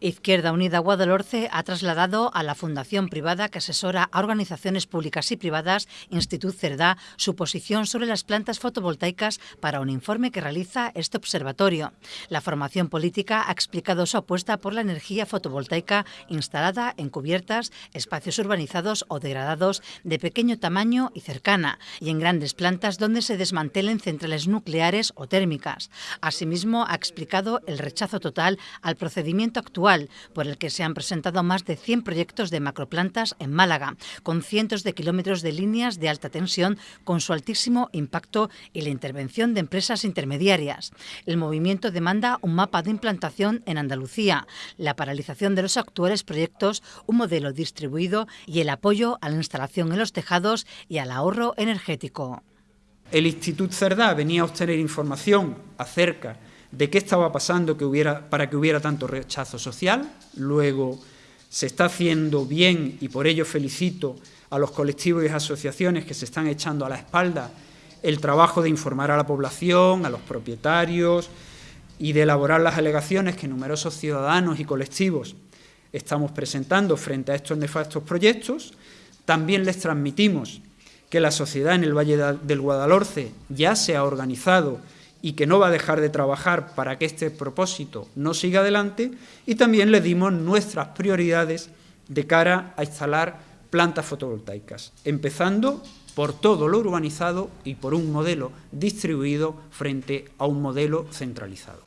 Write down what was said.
Izquierda Unida Guadalhorce ha trasladado a la fundación privada que asesora a organizaciones públicas y privadas, Institut Cerdá, su posición sobre las plantas fotovoltaicas para un informe que realiza este observatorio. La formación política ha explicado su apuesta por la energía fotovoltaica instalada en cubiertas, espacios urbanizados o degradados de pequeño tamaño y cercana, y en grandes plantas donde se desmantelen centrales nucleares o térmicas. Asimismo, ha explicado el rechazo total al procedimiento actual por el que se han presentado más de 100 proyectos de macroplantas en Málaga, con cientos de kilómetros de líneas de alta tensión, con su altísimo impacto y la intervención de empresas intermediarias. El movimiento demanda un mapa de implantación en Andalucía, la paralización de los actuales proyectos, un modelo distribuido y el apoyo a la instalación en los tejados y al ahorro energético. El Instituto Cerdá venía a obtener información acerca de qué estaba pasando que para que hubiera tanto rechazo social. Luego se está haciendo bien y por ello felicito a los colectivos y asociaciones que se están echando a la espalda el trabajo de informar a la población, a los propietarios y de elaborar las alegaciones que numerosos ciudadanos y colectivos estamos presentando frente a estos nefastos proyectos. También les transmitimos que la sociedad en el Valle del Guadalhorce ya se ha organizado y que no va a dejar de trabajar para que este propósito no siga adelante, y también le dimos nuestras prioridades de cara a instalar plantas fotovoltaicas, empezando por todo lo urbanizado y por un modelo distribuido frente a un modelo centralizado.